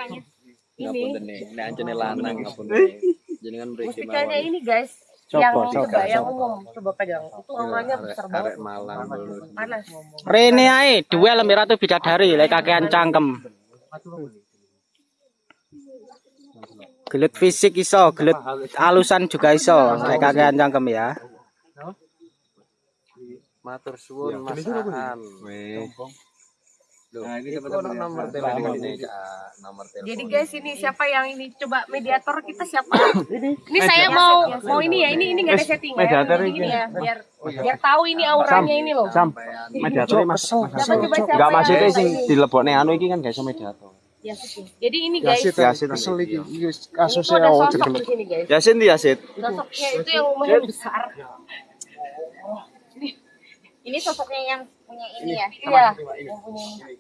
Ini guys. Yang coba. umum coba pegang. Itu auranya besar banget. Malang Panas. Rene ae duel lemir ratu bidadari lek kakean cangkem. Gelut fisik iso, gelut alusan juga iso lek kakean cangkem ya. Matur suwun Mas Aan. Nah, ini teman-teman nomor telepon ini nomor telepon. Jadi guys ini siapa yang ini coba mediator kita siapa? ini saya mau mau ini ya ini ini nggak ada setting ya. Jadi ini ya biar biar tahu ini auranya ini loh. Sam, mediator Mas. Enggak maksudnya sing dilebokne anu iki kan iso mediator. Yasin. Jadi ini guys. Yasin kesel iki. Ini tuh ada sosok di sini guys. Yasin di Yasin. Sosoknya itu yang lumayan besar. Ini sosoknya yang punya ini ya. Iya. Yang punya ini.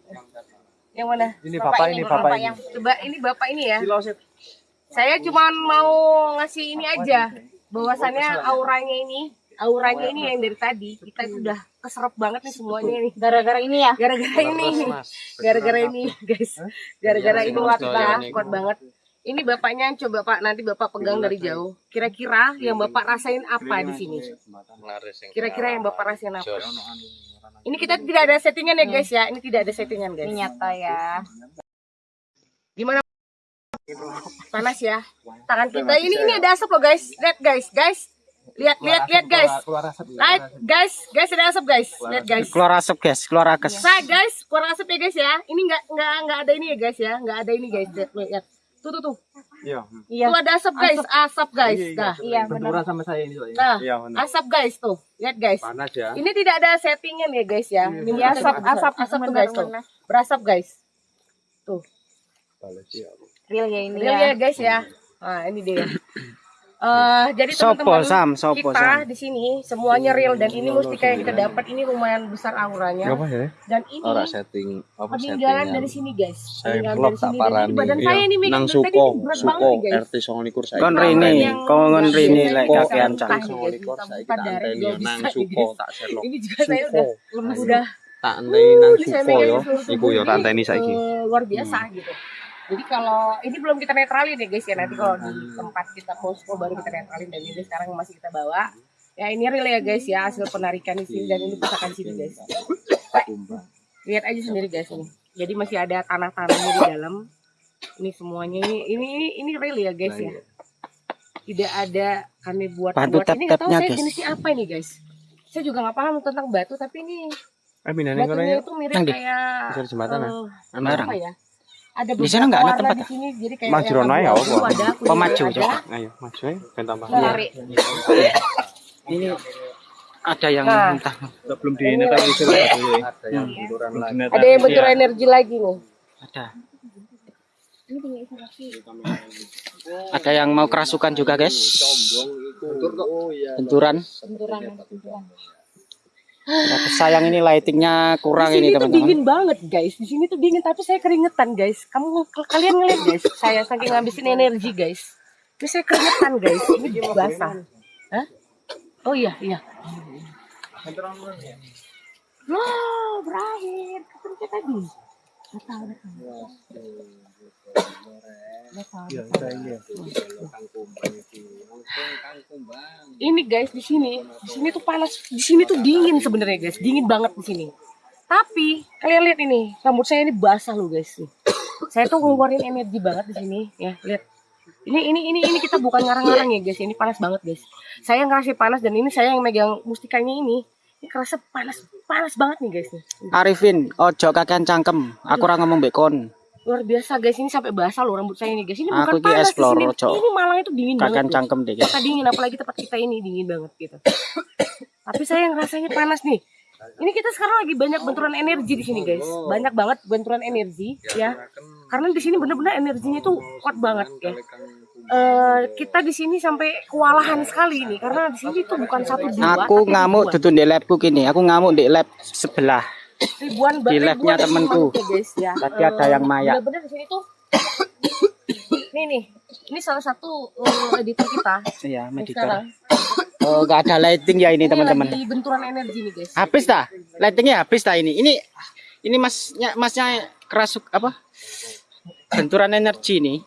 Yang mana? Ini bapak ini, bapak ini. yang Coba ini bapak ini ya. Saya cuma mau ngasih ini aja. Bahwasannya auranya ini, auranya ini yang dari tadi kita itu udah keserap banget nih semuanya nih. gara-gara ini ya. Gara-gara ini, gara-gara ini guys, gara-gara ini kuat banget, kuat banget. Ini bapaknya coba pak nanti bapak pegang dari jauh. Kira-kira yang bapak rasain apa di sini? Kira-kira yang bapak rasain apa? Ini kita tidak ada settingan ya guys ya. Ini tidak ada settingan guys. Ini nyata ya. Gimana? Panas ya. Tangan kita ini ini ada asap loh guys. Lihat guys, guys. Lihat lihat lihat guys. Lihat guys, guys ada asap guys. Lihat guys. Keluar asap, guys. Keluar akes. Saya guys, keluar asap ya guys ya. Ini nggak nggak nggak ada ini ya guys ya. Nggak ada ini guys. Lihat, lihat. Tuh tuh tuh. Iya. Tuh ada asap guys, asap guys. Nah, Iya benar. Benturan sama saya ini soalnya. nah, Iya, benar. asap guys tuh. Lihat guys. Panas ya. Ini tidak ada settingan ya guys ya. Ini Iya, asap asap asap tuh guys tuh. Berasap guys. Tuh. Real ya ini Real ya. ya guys ya. Nah, ini dia. Eh, jadi Sopo, teman-teman Sam? Sopo, kita Sam? di sini semuanya real dan ini mustika yang kita dapat ini lumayan besar auranya ya? dan ini Ora setting apa peninggalan dari sini guys Saya peninggalan vlog dari tak sini ini badan Iya. saya ini megang dari tadi berat suko banget nih guys RT 29 saya. Kon Orang Rini, kon Rini lek kakean cang. nih, guys. Songolikur Buka saya buka kita dari anteni nang suko tak selok. ini juga saya udah udah Tak anteni nang Ini saya suko yo. Iku yo tak anteni saiki. eh, luar biasa gitu jadi kalau ini belum kita netralin ya guys ya nanti kalau di tempat kita posko baru kita netralin dan ini sekarang masih kita bawa. Ya ini real ya guys ya hasil penarikan di sini dan ini pusaka di sini guys. Lihat aja sendiri guys ini. Jadi masih ada tanah-tanahnya di dalam. Ini semuanya ini ini ini, ini real ya guys ya. Tidak ada kami buat Batu buat ini nggak tahu saya guys. jenisnya apa ini guys. Saya juga nggak paham tentang batu tapi ini Eh batunya ya. itu mirip kayak jembatan ya. eh, Sembarang. apa ya? Ada Di sana nggak ada tempat, di sini, jadi kayak Maju yang rono ya, apa? Pemaju, ada, coba. Ayo maju aja ben tambah. lari. Ini ada yang Nah. entah Belum di ini tapi sudah dulu. Ada yang benturan lagi. Ada yang bentur energi lagi nih. ada. Ada yang mau kerasukan juga guys. Benturan. Tapi sayang ini lightingnya kurang Di sini ini tuh teman-teman. dingin banget guys. Di sini tuh dingin tapi saya keringetan guys. Kamu kalian ngeliat guys, saya saking ngabisin energi guys. Ini saya keringetan guys. Ini basah. Hah? Oh iya iya. Loh, berakhir. Kita tadi. Nggak tahu, Ini guys di sini, di sini tuh panas, di sini tuh dingin sebenarnya guys, dingin banget di sini. Tapi kalian lihat ini, rambut saya ini basah loh guys. Nih. Saya tuh ngeluarin energi banget di sini, ya lihat. Ini ini ini ini kita bukan ngarang-ngarang ya guys, ini panas banget guys. Saya ngerasa panas dan ini saya yang megang mustikanya ini. Ini kerasa panas, panas banget nih guys. Arifin, ojo kakean cangkem. Aku ora ngomong bekon. Luar biasa guys, ini sampai basah loh rambut saya ini guys. Ini bukan Aku ki panas explore. Cok. Ini malah itu dingin banget. Kakean guys. cangkem deh guys. Kita dingin apalagi tempat kita ini dingin banget gitu. Tapi saya yang rasanya panas nih. Ini kita sekarang lagi banyak benturan energi di sini guys. Banyak banget benturan energi ya. Karena di sini bener-bener energinya itu kuat banget ya. Eh, kita di sini sampai kewalahan sekali nih karena di sini tuh bukan satu dua Aku ngamuk di labku gini. Aku ngamuk di lab sebelah. Ribuan di labnya temenku. ya guys ya. Tadi ada yang. Bener-bener di sini tuh Nih nih, ini salah satu eh, editor kita Iya, sekarang. Oh, nggak ada lighting ya ini teman-teman. lagi benturan energi nih guys. Habis dah. Lightingnya habis dah ini. Ini ini masnya masnya kerasuk apa? Benturan energi ini.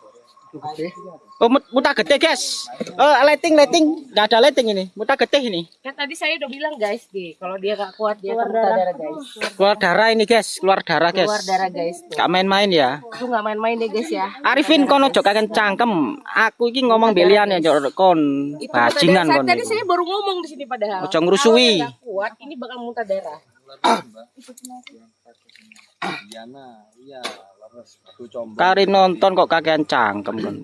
Oh, mut- muta gede, guys. Oh, lighting, lighting. Nggak ada lighting ini. Muta gede ini. Kan tadi saya udah bilang guys, di kalau dia gak kuat dia akan muntah darah guys. Keluar darah ini, guys. Keluar darah, guys. Keluar darah guys. Tuh. Gak main-main ya. Itu nggak main-main deh guys ya. Arifin kono jok kaken cangkem. Aku iki ngomong belian ya jok kon bajingan darah. kon. Tadi saya baru ngomong di sini padahal. Ojo ngrusui. Kalau kuat, ini bakal muntah darah. Diana, iya. Kari nonton kok kakean cangkem kon.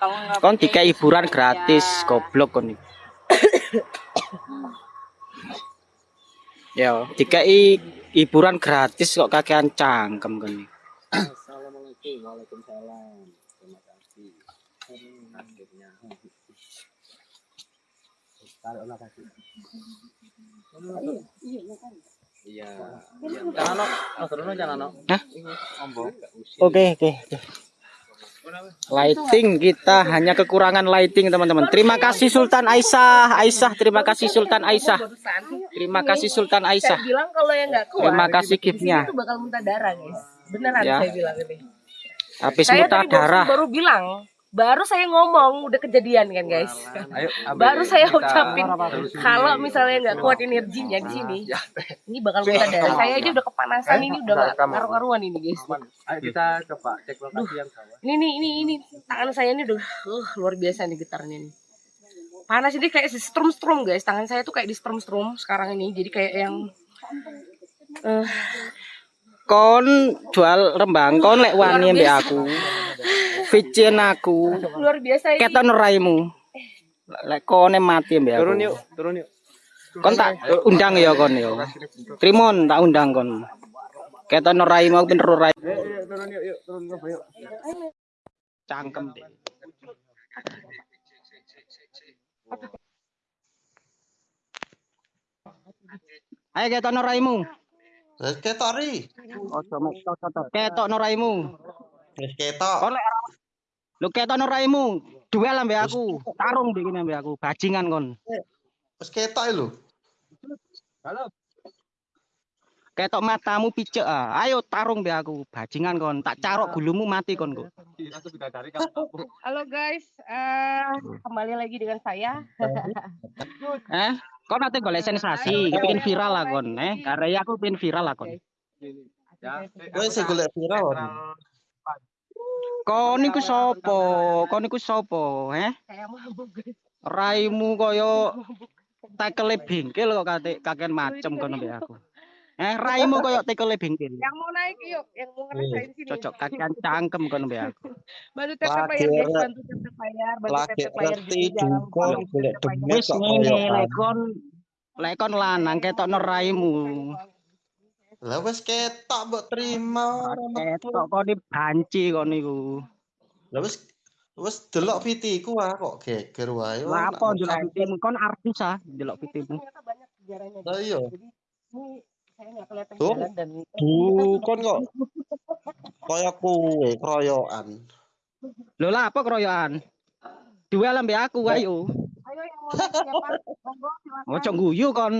Nggak Kon dikai hiburan gratis, goblok kon. iki. Ya, dikai hiburan gratis kok kakean cangkem kon. iki. Assalamualaikum, waalaikumsalam. Terima kasih. Akhirnya. Taruh lah kaki. Iya. Jangan oh, terus no, jangan no. Hah? Oke, oke. oke. Lighting kita hanya kekurangan lighting teman-teman. Terima kasih Sultan Aisyah, Aisyah. Terima kasih Sultan Aisyah. Terima kasih Sultan saya Aisyah. bilang kalau yang nggak kuat, Terima kasih giftnya. tuh bakal muntah darah guys. Beneran Ya. saya bilang ini. Habis muntah darah. baru bilang, baru saya ngomong udah kejadian kan guys. Ayo, baru saya kita ucapin kalau misalnya nggak kuat energinya di sini, ini bakal muntah darah. Saya aja udah kepanasan ini udah nggak karu-karuan ini guys. Ayo kita coba cek lokasi yang bawah. Ini nih ini ini tangan saya ini udah uh, luar biasa nih getarnya nih. Panas ini kayak strum strum guys. Tangan saya tuh kayak di strum strum sekarang ini. Jadi kayak yang eh Kon jual rembang, kon lek wani mbek aku. Vicin aku. luar biasa ini. Keton raimu. Lek kone mati mbek aku. Turun yuk, turun yuk. Kon tak undang ya kon ya. Trimon tak undang kon. Keton raimu aku bener rai. Turun yuk, yuk, turun yuk, yuk. Cangkem deh. Ayo ketokno raimu. Wis ketok ri. Ojo mek cocok. Ketokno raimu. Wis ketok. Kon lek Lu ketokno raimu. Duel ambek aku. Tarung kene ambek aku. Bajingan kon. Wis ketok lho. Ketok matamu picek ah. Ayo tarung mbek aku. Bajingan kon. Tak carok gulumu mati kon kok. Halo guys, eh, kembali lagi dengan saya. Eh, kon ate golek sensasi, kepengin viral lah kon, eh. Karena aku pengen viral lah kon. Kowe sing golek viral. Kon iku sapa? Kon iku sapa, eh? Guys. Raimu koyo tekele bengkel kok kate kaken macem kon mbek aku. Eh, raimu koyo tekele bengkel. Yang mau naik yuk, yang mau ngerasain sini. Cocok kakean cangkem kon mbek aku. Bantu Lagi bayar bantu tap bayar, bantu tap bayar ngerti di dalam dukun kolom golek tap tap bayar. demet Wis kok ngene koyo lek kon lek kon lanang ketokno raimu. Lah wis ketok mbok trimo. Ketok kon dibanci kon niku. Lah wis wis delok vitiku ah kok geger wae. Lah apa ndelok fitimu kon artis ah ndelok fitimu. Banyak sejarahnya. Lah iya. Jadi ini saya nggak kelihatan Tuh. jalan dan kok kaya kowe kroyokan. Lho lah apa keroyokan? Duel ambek aku ayo. ayo yang mau siapa? Monggo silakan. Ojo guyu kon.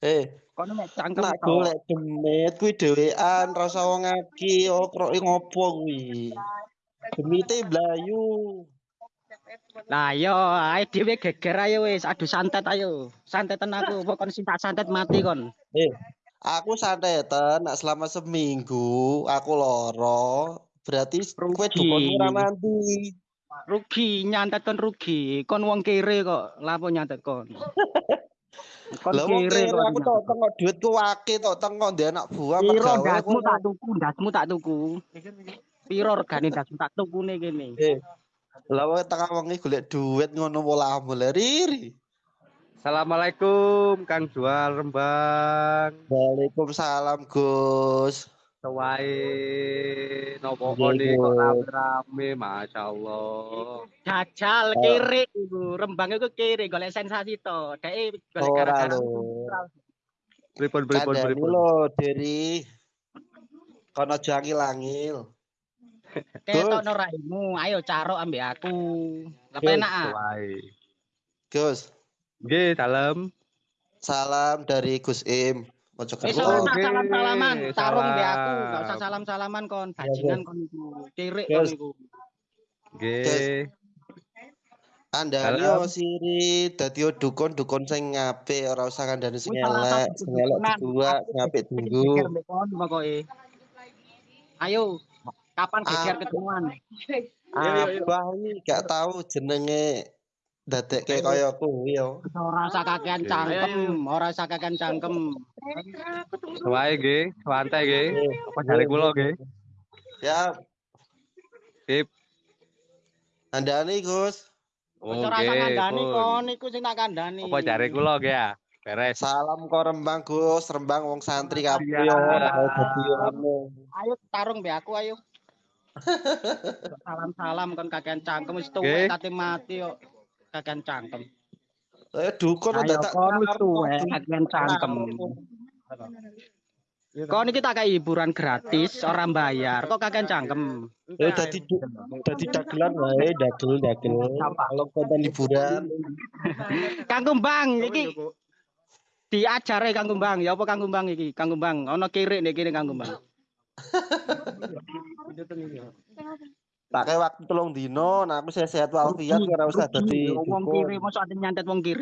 Eh, Kon mek cangkem nak tok. golek demet kuwi dhewean rasa wong aki oh kroki ngopo kuwi. Demite blayu. Lah yo ae dhewe geger ayo wis adu santet ayo. Santetan aku pokoknya sing tak santet mati kon. Eh, aku santetan nak selama seminggu aku loro. Berarti kowe dukun ora mandi. Rugi nyantet kon rugi. Kon wong kere kok. Lapo nyantet kon? Kon kere aku tok tengok duitku wake tok tengok ndek anak buah Piro aku. tak tuku, ndasmu tak tuku. Piro regane ndasmu tak tukune kene. Eh. Lah wong tengah wengi golek duit ngono pola mulai riri. Assalamualaikum Kang Jual Rembang. Waalaikumsalam Gus. Sewai nopo Nggih, nih kok Gus. rame-rame Masya Allah. Jajal kere iku, rembang iku kere golek sensasi to. Dek golek gara-gara. Pripun pripun Kandani pripun. lho Deri. Kono jangi langil. Ketokno raimu, ayo carok ambek aku. Lah Gus, penak ah. Sewai. Gus, Nggih, salam. salam dari Gus Im. Wis Mojo ora Kerto. usah Oke, salam-salaman, tarung mbek aku, enggak usah salam-salaman kon, bajingan kon iku. Kirik kon iku. Nggih. Kandani yo siri dadi yo dukun-dukun sing apik, ora usah kandani sing Wis elek, sing elek dibuat, sing apik tunggu. Ayo, kapan geger Ah. ketemuan? Abah iki gak tahu jenenge dadekke kaya kuwi yo. Ora usah kakean cangkem, ora usah kakean cangkem. Sewai nggih, santai nggih. Apa jare kula nggih? Ya, Sip. kandani Gus. Oh, Wis ora usah nggih, kandhani pun. kon, iku sing tak kandhani. Apa jare kula nggih ya? Beres. Salam kok Rembang Gus, Rembang wong santri kabeh dadi ngono. Ayo tarung mbek aku ayo. Salam-salam kon kakean cangkem wis Nggih. tuwek kate mati yo. Kakean cangkem. Eh dukun Ayo dadak kon wis tuwek kakean cangkem. Kon iki tak kayak hiburan gratis, orang bayar. Kok kakean cangkem? Eh dadi du- dadi dagelan wae, dagel dagel. Kalau konten liburan. Kang Kumbang iki diajare Kang Kumbang. Ya apa Kang Kumbang iki? Kang Kumbang, ana kirik nek kene Kang Kumbang. Pakai waktu telung dino, nah aku sehat walafiat ora usah dadi Wong kiri mosok nyantet wong kiri.